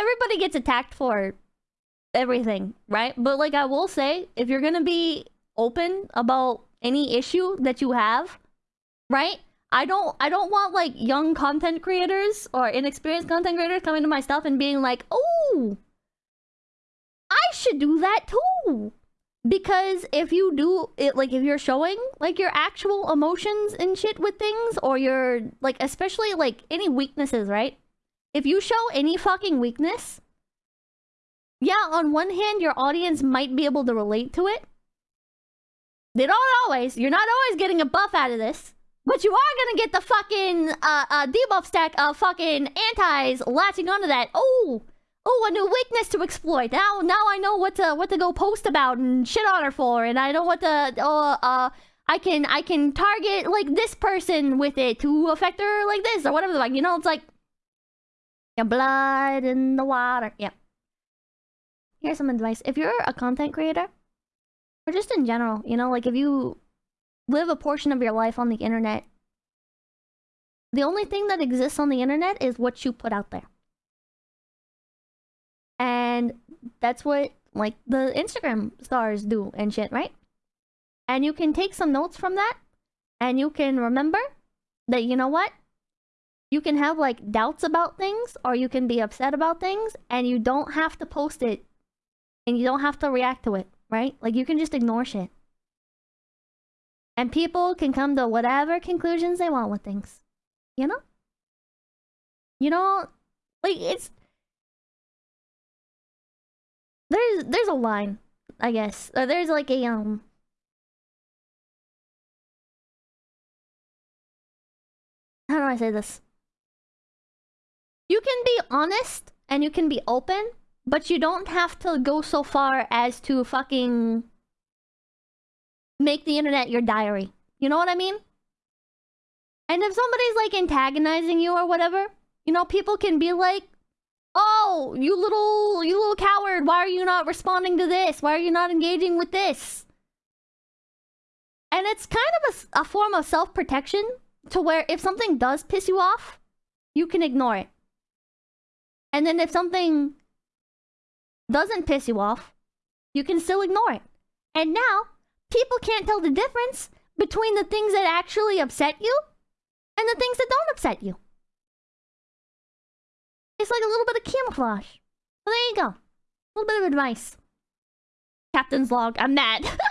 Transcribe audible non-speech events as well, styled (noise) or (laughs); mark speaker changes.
Speaker 1: everybody gets attacked for everything, right? But like I will say, if you're gonna be open about any issue that you have, right? I don't I don't want like young content creators or inexperienced content creators coming to my stuff and being like, "Oh, I should do that too." Because if you do it like if you're showing like your actual emotions and shit with things or your like especially like any weaknesses, right? If you show any fucking weakness, yeah, on one hand your audience might be able to relate to it. They don't always. You're not always getting a buff out of this. But you are gonna get the fucking uh, uh, debuff stack of fucking antis latching onto that. Oh, oh, a new weakness to exploit. Now, now I know what to what to go post about and shit on her for, and I know what to uh uh. I can I can target like this person with it to affect her like this or whatever. Like you know, it's like blood in the water. Yep. Here's some advice. If you're a content creator, or just in general, you know, like if you live a portion of your life on the internet. The only thing that exists on the internet is what you put out there. And that's what like the Instagram stars do and shit, right? And you can take some notes from that and you can remember that you know what? You can have like doubts about things or you can be upset about things and you don't have to post it and you don't have to react to it, right? Like you can just ignore shit. And people can come to whatever conclusions they want with things. You know? You know, like it's there's there's a line, I guess. Uh, there's like a um How do I say this? You can be honest and you can be open, but you don't have to go so far as to fucking make the internet your diary. You know what I mean? And if somebody's like antagonizing you or whatever, you know, people can be like, "Oh, you little you little coward, why are you not responding to this? Why are you not engaging with this?" And it's kind of a, a form of self-protection to where if something does piss you off, you can ignore it. And then if something doesn't piss you off, you can still ignore it. And now people can't tell the difference between the things that actually upset you and the things that don't upset you. It's like a little bit of camouflage. Well, there you go. A little bit of advice. Captain's log. I'm mad. (laughs)